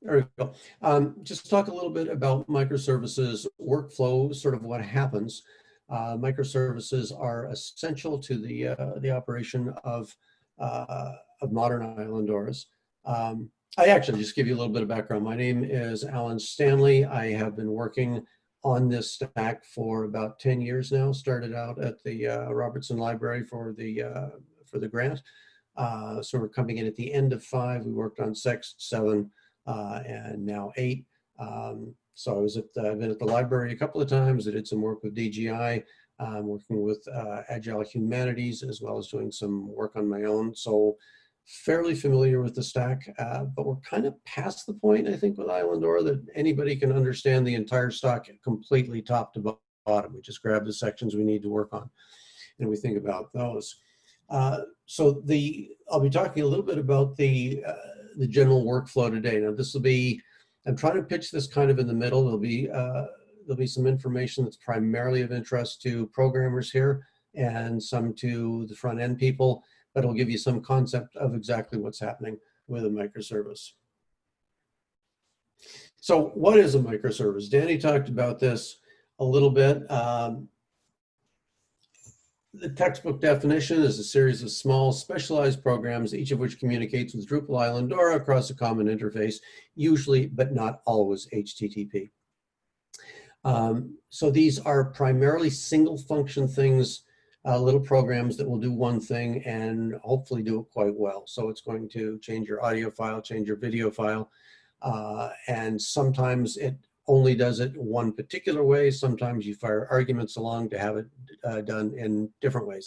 There we go. Um, just talk a little bit about microservices workflow, sort of what happens. Uh, microservices are essential to the uh, the operation of uh, of modern Islandoras. Um, I actually just give you a little bit of background. My name is Alan Stanley. I have been working on this stack for about 10 years now. Started out at the uh, Robertson Library for the uh, for the grant. Uh, so we're coming in at the end of five. We worked on six, seven, and now eight. Um, so I was at the, I've been at the library a couple of times. I did some work with DGI, um, working with uh, Agile Humanities, as well as doing some work on my own. So fairly familiar with the stack, uh, but we're kind of past the point, I think, with Islandora that anybody can understand the entire stack completely top to bottom. We just grab the sections we need to work on and we think about those. Uh, so the I'll be talking a little bit about the uh, the general workflow today. Now this will be I'm trying to pitch this kind of in the middle. There'll be uh, there'll be some information that's primarily of interest to programmers here and some to the front end people, but it'll give you some concept of exactly what's happening with a microservice. So what is a microservice? Danny talked about this a little bit. Um, the textbook definition is a series of small specialized programs, each of which communicates with Drupal Islandora across a common interface, usually, but not always HTTP. Um, so these are primarily single function things, uh, little programs that will do one thing and hopefully do it quite well. So it's going to change your audio file, change your video file, uh, and sometimes it only does it one particular way. Sometimes you fire arguments along to have it uh, done in different ways.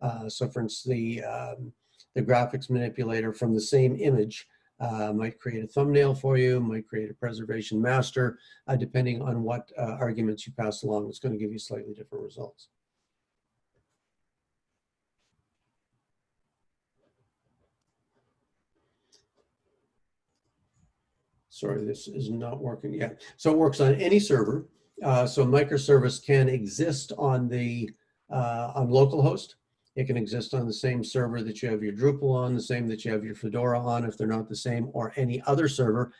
Uh, so for instance, the, um, the graphics manipulator from the same image uh, might create a thumbnail for you, might create a preservation master, uh, depending on what uh, arguments you pass along. It's going to give you slightly different results. Sorry, this is not working yet. So it works on any server. Uh, so microservice can exist on the uh, on localhost. It can exist on the same server that you have your Drupal on, the same that you have your Fedora on, if they're not the same, or any other server.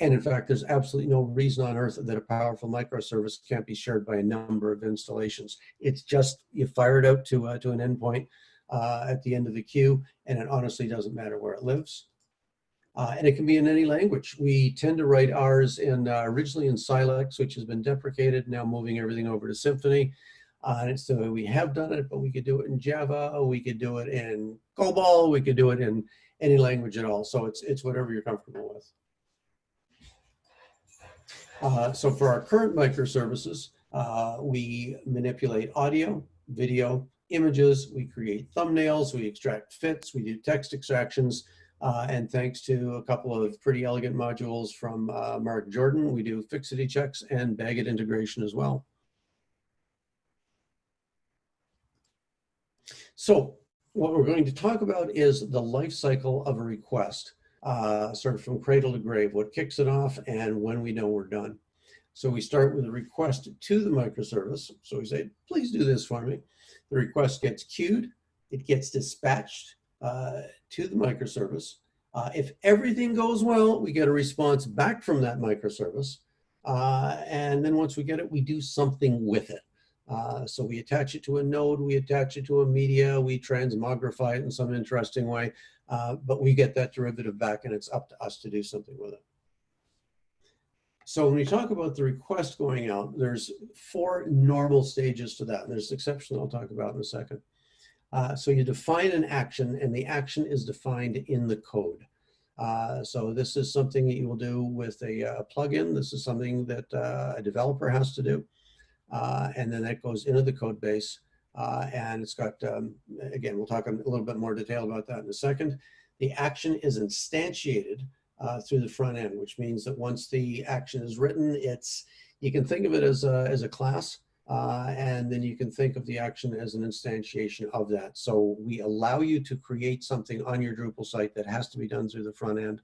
And in fact, there's absolutely no reason on earth that a powerful microservice can't be shared by a number of installations. It's just you fire it out to uh, to an endpoint uh, at the end of the queue, and it honestly doesn't matter where it lives. Uh, and it can be in any language. We tend to write ours in uh, originally in Silex, which has been deprecated, now moving everything over to Symfony. Uh, and way we have done it, but we could do it in Java, we could do it in COBOL, we could do it in any language at all. So it's, it's whatever you're comfortable with. Uh, so for our current microservices, uh, we manipulate audio, video, images, we create thumbnails, we extract fits, we do text extractions, uh, and thanks to a couple of pretty elegant modules from uh, Mark Jordan, we do fixity checks and BagIt integration as well. So what we're going to talk about is the life cycle of a request, uh, sort of from cradle to grave, what kicks it off and when we know we're done. So we start with a request to the microservice. So we say, please do this for me. The request gets queued, it gets dispatched, uh, to the microservice. Uh, if everything goes well, we get a response back from that microservice. Uh, and then once we get it, we do something with it. Uh, so we attach it to a node, we attach it to a media, we transmogrify it in some interesting way, uh, but we get that derivative back and it's up to us to do something with it. So when we talk about the request going out, there's four normal stages to that. There's exceptions I'll talk about in a second. Uh, so you define an action and the action is defined in the code. Uh, so this is something that you will do with a, uh, plugin. This is something that uh, a developer has to do. Uh, and then that goes into the code base. and it's got, um, again, we'll talk a little bit more detail about that in a second. The action is instantiated through the front end, which means that once the action is written, it's, you can think of it as a, as a class. Uh, and then you can think of the action as an instantiation of that. So we allow you to create something on your Drupal site that has to be done through the front end.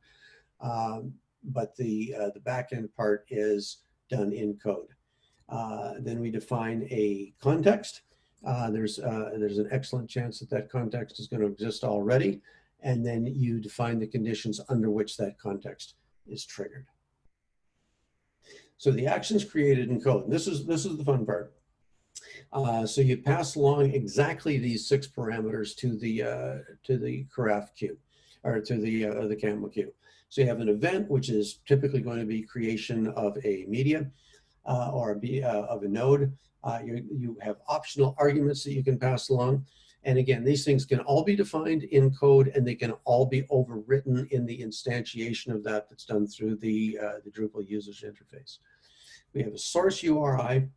Um, but the, uh, the back end part is done in code. Uh, then we define a context. Uh, there's, uh, there's an excellent chance that that context is going to exist already. And then you define the conditions under which that context is triggered. So the action's created in code. And this is this is the fun part. Uh, so you pass along exactly these six parameters to the uh, to the Karaf queue or to the uh, the camel queue. So you have an event, which is typically going to be creation of a media uh, or a be, uh, of a node. Uh, you, you have optional arguments that you can pass along. And again, these things can all be defined in code and they can all be overwritten in the instantiation of that that's done through the, uh, the Drupal users interface. We have a source URI,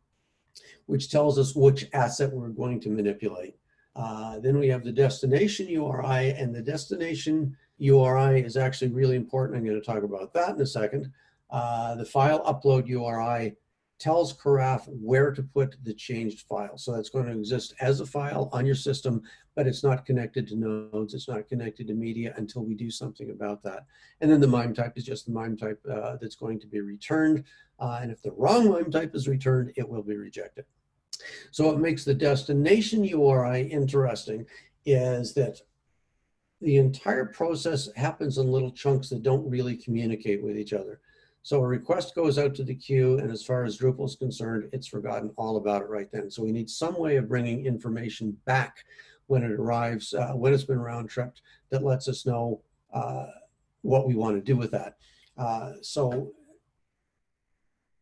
which tells us which asset we're going to manipulate. Uh, then we have the destination URI and the destination URI is actually really important. I'm going to talk about that in a second. Uh, the file upload URI tells Karaf where to put the changed file. So that's going to exist as a file on your system, but it's not connected to nodes. It's not connected to media until we do something about that. And then the MIME type is just the MIME type uh, that's going to be returned. Uh, and if the wrong MIME type is returned, it will be rejected. So what makes the destination URI interesting is that the entire process happens in little chunks that don't really communicate with each other. So a request goes out to the queue, and as far as Drupal is concerned, it's forgotten all about it right then. So we need some way of bringing information back when it arrives, uh, when it's been round tripped, that lets us know uh, what we want to do with that. Uh, so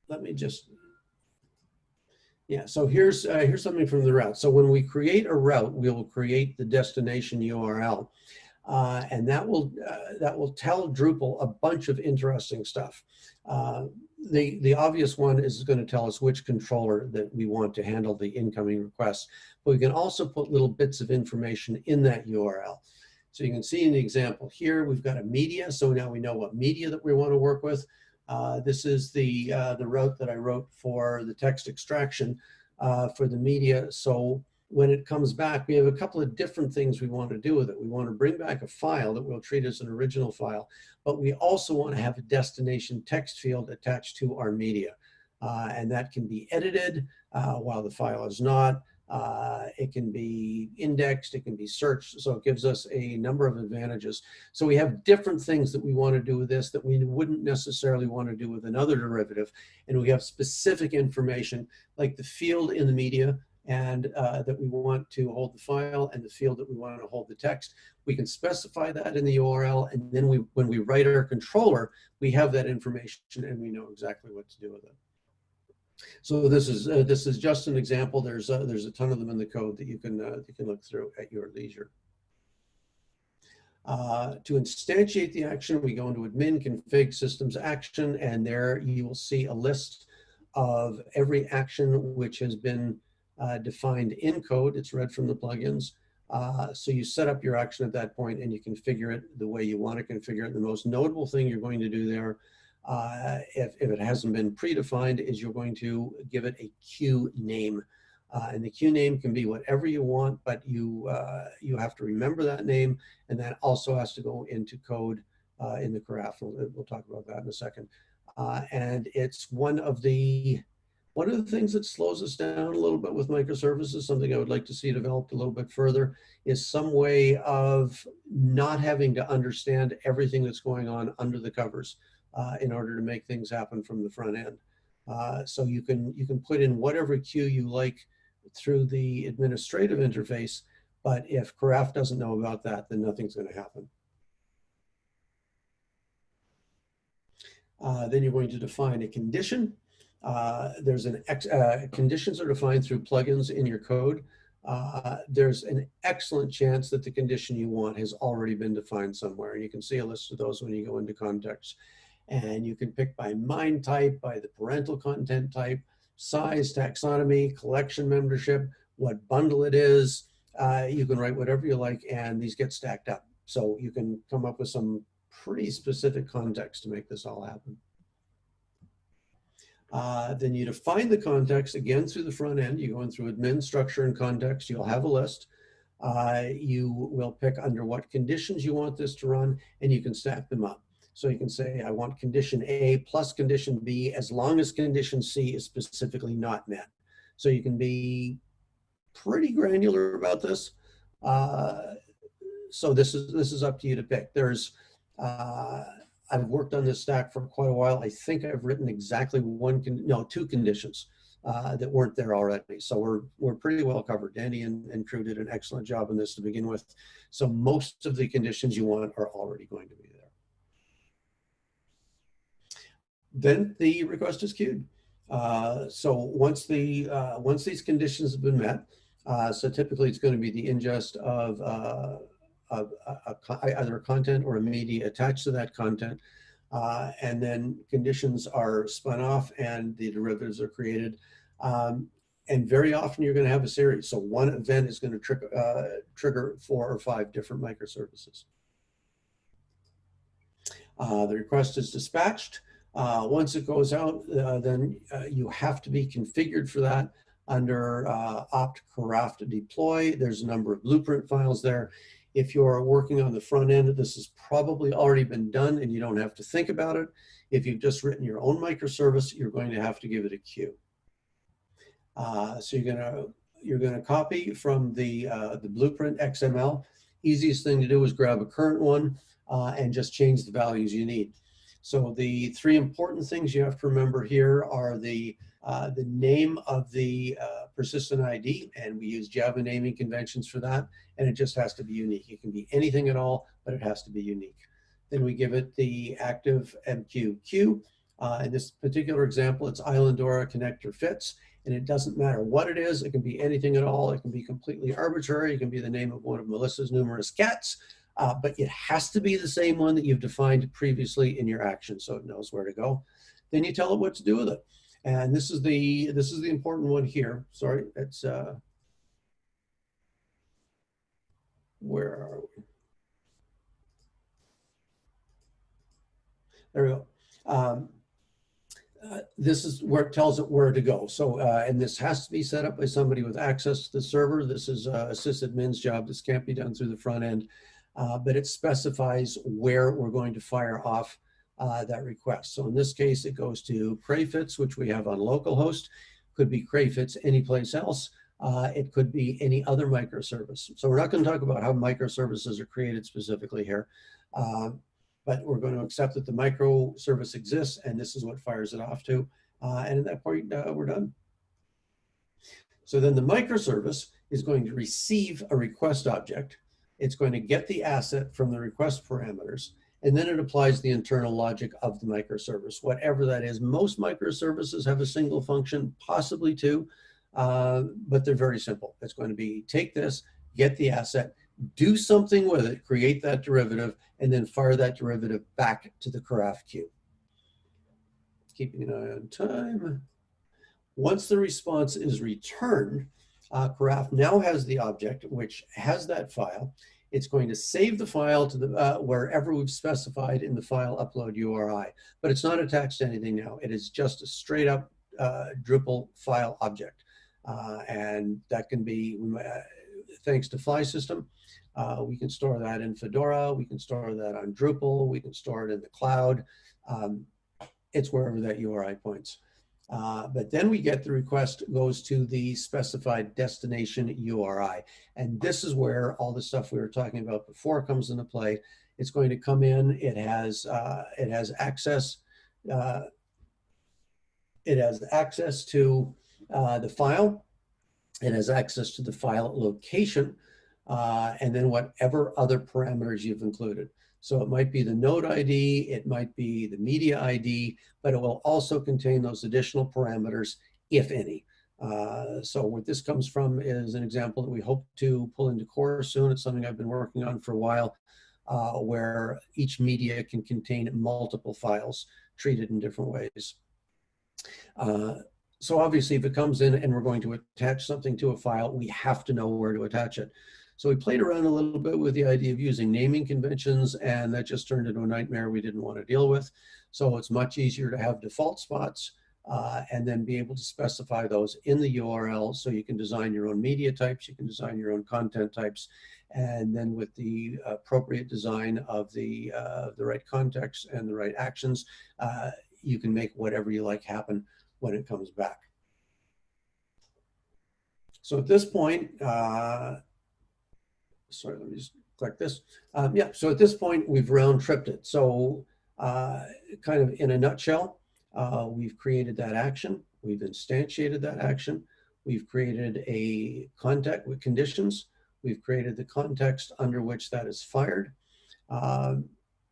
let me just, yeah, so here's, uh, here's something from the route. So when we create a route, we will create the destination URL. Uh, and that will uh, that will tell Drupal a bunch of interesting stuff. Uh, the the obvious one is going to tell us which controller that we want to handle the incoming requests, but we can also put little bits of information in that URL. So you can see in the example here, we've got a media. So now we know what media that we want to work with. Uh, this is the uh, the route that I wrote for the text extraction uh, for the media. So when it comes back, we have a couple of different things we want to do with it. We want to bring back a file that we'll treat as an original file, but we also want to have a destination text field attached to our media. Uh, and that can be edited uh, while the file is not. Uh, it can be indexed, it can be searched, so it gives us a number of advantages. So we have different things that we want to do with this that we wouldn't necessarily want to do with another derivative. And we have specific information like the field in the media and uh, that we want to hold the file and the field that we want to hold the text. We can specify that in the URL, and then we, when we write our controller, we have that information and we know exactly what to do with it. So this is uh, this is just an example. There's uh, there's a ton of them in the code that you can uh, you can look through at your leisure. Uh, to instantiate the action, we go into admin config systems action, and there you will see a list of every action which has been uh, defined in code. It's read from the plugins. Uh, so you set up your action at that point and you configure it the way you want to configure it. The most notable thing you're going to do there, uh, if, if it hasn't been predefined, is you're going to give it a queue name. Uh, and the queue name can be whatever you want, but you, uh, you have to remember that name. And that also has to go into code uh, in the Karaf. We'll, we'll, talk about that in a second. and it's one of the one of the things that slows us down a little bit with microservices, something I would like to see developed a little bit further, is some way of not having to understand everything that's going on under the covers uh, in order to make things happen from the front end. Uh, so you can you can put in whatever queue you like through the administrative interface, but if Karaf doesn't know about that, then nothing's going to happen. Uh, then you're going to define a condition. Uh, there's an ex, uh, conditions are defined through plugins in your code. Uh, there's an excellent chance that the condition you want has already been defined somewhere. And you can see a list of those when you go into context. And you can pick by MIME type, by the parental content type, size, taxonomy, collection membership, what bundle it is. Uh, you can write whatever you like and these get stacked up. So you can come up with some pretty specific context to make this all happen. Uh, then you define the context again through the front end. You go in through admin, structure, and context. You'll have a list. Uh, you will pick under what conditions you want this to run, and you can stack them up. So you can say, I want condition A plus condition B as long as condition C is specifically not met. So you can be pretty granular about this. Uh, so this is this is up to you to pick. There's uh, I've worked on this stack for quite a while. I think I've written exactly one, con no, two conditions uh, that weren't there already. So we're, we're pretty well covered. Danny and, and crew did an excellent job on this to begin with. So most of the conditions you want are already going to be there. Then the request is queued. Uh, so once the uh, once these conditions have been met, uh, so typically it's going to be the ingest of, uh, of a, a, either a content or a media attached to that content, uh, and then conditions are spun off and the derivatives are created. Um, and very often you're going to have a series. So one event is going to tr uh, trigger four or five different microservices. the request is dispatched. Uh, once it goes out, uh, then uh, you have to be configured for that under uh, opt Karaf deploy. There's a number of blueprint files there. If you're working on the front end, this has probably already been done and you don't have to think about it. If you've just written your own microservice, you're going to have to give it a queue. Uh, so you're gonna you're gonna copy from the uh, the blueprint XML. Easiest thing to do is grab a current one uh, and just change the values you need. So the three important things you have to remember here are the, uh, the name of the uh, persistent ID, and we use Java naming conventions for that, and it just has to be unique. It can be anything at all, but it has to be unique. Then we give it the active MQQ. Uh, in this particular example, it's Islandora connector fits, and it doesn't matter what it is. It can be anything at all. It can be completely arbitrary. It can be the name of one of Melissa's numerous cats uh, but it has to be the same one that you've defined previously in your action so it knows where to go. Then you tell it what to do with it. And this is the this is the important one here. Sorry, it's uh, where are we? There we go. Um, uh, this is where it tells it where to go. So, uh, and this has to be set up by somebody with access to the server. This is uh, sysadmin's job. This can't be done through the front end uh, but it specifies where we're going to fire off uh, that request. So in this case, it goes to Crayfits, which we have on localhost. Could be Crayfits anyplace else. Uh, it could be any other microservice. So we're not going to talk about how microservices are created specifically here, uh, but we're going to accept that the microservice exists and this is what fires it off to. Uh, and at that point, uh, we're done. So then the microservice is going to receive a request object it's going to get the asset from the request parameters, and then it applies the internal logic of the microservice, whatever that is. Most microservices have a single function, possibly two, uh, but they're very simple. It's going to be take this, get the asset, do something with it, create that derivative, and then fire that derivative back to the Karaf queue. Keeping an eye on time. Once the response is returned, uh, Karaf now has the object which has that file. It's going to save the file to the uh, wherever we've specified in the file upload URI, but it's not attached to anything now. It is just a straight up uh, Drupal file object. Uh, and that can be, uh, thanks to Flysystem, uh, we can store that in Fedora, we can store that on Drupal, we can store it in the cloud. Um, it's wherever that URI points. Uh, but then we get the request goes to the specified destination URI. And this is where all the stuff we were talking about before comes into play. It's going to come in, it has, uh, it has access, uh, it has access to uh, the file, it has access to the file location, uh, and then whatever other parameters you've included. So it might be the node ID, it might be the media ID, but it will also contain those additional parameters, if any. Uh, so what this comes from is an example that we hope to pull into core soon. It's something I've been working on for a while, uh, where each media can contain multiple files treated in different ways. Uh, so obviously if it comes in and we're going to attach something to a file, we have to know where to attach it. So we played around a little bit with the idea of using naming conventions and that just turned into a nightmare we didn't want to deal with. So it's much easier to have default spots uh, and then be able to specify those in the URL so you can design your own media types, you can design your own content types, and then with the appropriate design of the, uh, the right context and the right actions, uh, you can make whatever you like happen when it comes back. So at this point, uh, sorry, let me just click this. Um, yeah, so at this point, we've round tripped it. So uh, kind of in a nutshell, uh, we've created that action. We've instantiated that action. We've created a contact with conditions. We've created the context under which that is fired. Um,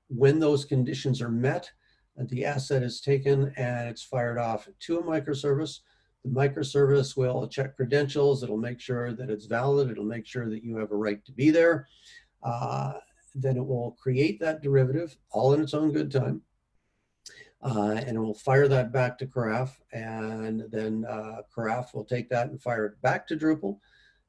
when those conditions are met, the asset is taken and it's fired off to a microservice. The microservice will check credentials. It'll make sure that it's valid. It'll make sure that you have a right to be there. Uh, then it will create that derivative all in its own good time. Uh, and it will fire that back to Karaf, and then uh, Karaf will take that and fire it back to Drupal,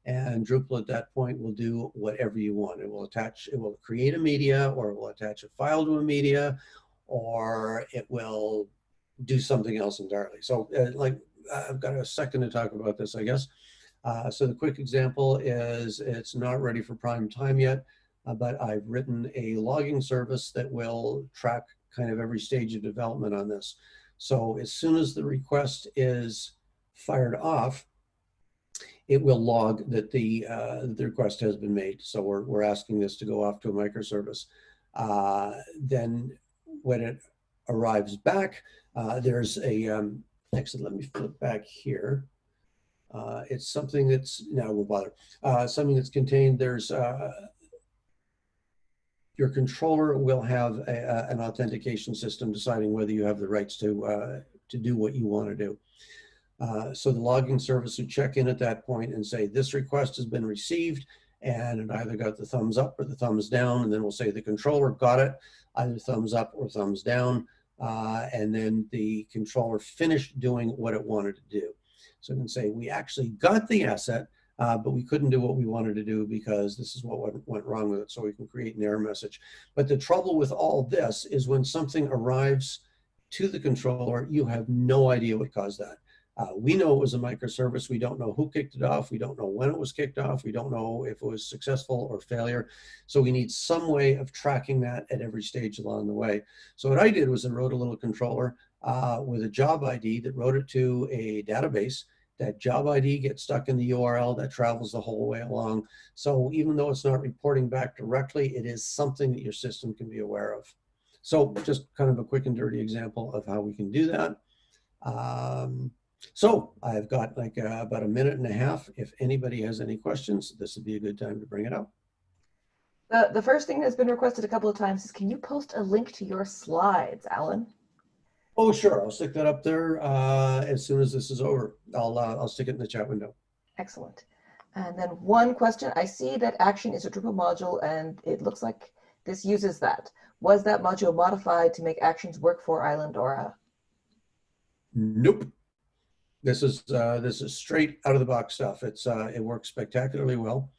and Drupal at that point will do whatever you want. It will attach, it will create a media, or it will attach a file to a media, or it will do something else entirely. So uh, like, I've got a second to talk about this, I guess. Uh, so the quick example is it's not ready for prime time yet, uh, but I've written a logging service that will track kind of every stage of development on this. So as soon as the request is fired off, it will log that the, uh, the request has been made. So we're, we're asking this to go off to a microservice. Uh, then when it arrives back, uh, there's a, um, actually, let me flip back here. Uh, it's something that's, now we'll bother, uh, something that's contained, there's uh, your controller will have a, a, an authentication system deciding whether you have the rights to, uh, to do what you want to do. Uh, so the logging service would check in at that point and say, this request has been received and it either got the thumbs up or the thumbs down. And then we'll say the controller got it, either thumbs up or thumbs down. Uh, and then the controller finished doing what it wanted to do. So it can say, we actually got the asset, uh, but we couldn't do what we wanted to do because this is what went, went wrong with it. So we can create an error message. But the trouble with all this is when something arrives to the controller, you have no idea what caused that. Uh, we know it was a microservice. We don't know who kicked it off. We don't know when it was kicked off. We don't know if it was successful or failure. So we need some way of tracking that at every stage along the way. So what I did was I wrote a little controller uh, with a job ID that wrote it to a database that job ID gets stuck in the URL that travels the whole way along. So even though it's not reporting back directly, it is something that your system can be aware of. So just kind of a quick and dirty example of how we can do that. Um, so I've got like uh, about a minute and a half. If anybody has any questions, this would be a good time to bring it up. The, the first thing that's been requested a couple of times is can you post a link to your slides, Alan? Oh, sure. I'll stick that up there uh, as soon as this is over. I'll, uh, I'll stick it in the chat window. Excellent. And then one question, I see that action is a Drupal module and it looks like this uses that. Was that module modified to make actions work for Islandora? Nope. This is uh, this is straight out of the box stuff. It's uh, it works spectacularly well.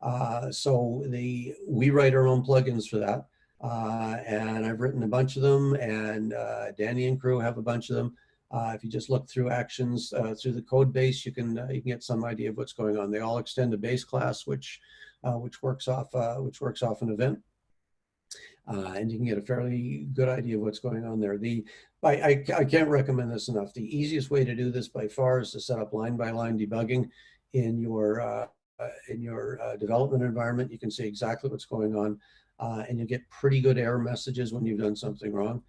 Uh, so the we write our own plugins for that. Uh, and I've written a bunch of them, and uh, Danny and crew have a bunch of them. Uh, if you just look through actions uh, through the code base, you can uh, you can get some idea of what's going on. They all extend a base class, which uh, which works off which works off an event, and you can get a fairly good idea of what's going on there. The I, I, can't recommend this enough. The easiest way to do this by far is to set up line by line debugging in your in your development environment. You can see exactly what's going on uh, and you get pretty good error messages when you've done something wrong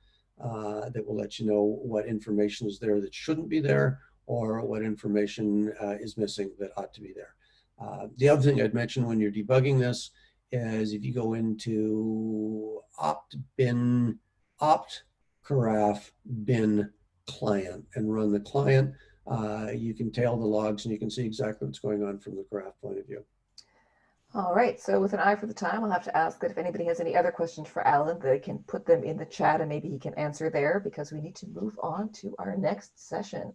uh, that will let you know what information is there that shouldn't be there or what information uh, is missing that ought to be there. Uh, the other thing I'd mention when you're debugging this is if you go into opt bin, opt Karaf bin client and run the client, uh, you can tail the logs and you can see exactly what's going on from the Karaf point of view. All right, so with an eye for the time, I'll have to ask that if anybody has any other questions for Alan, they can put them in the chat and maybe he can answer there because we need to move on to our next session.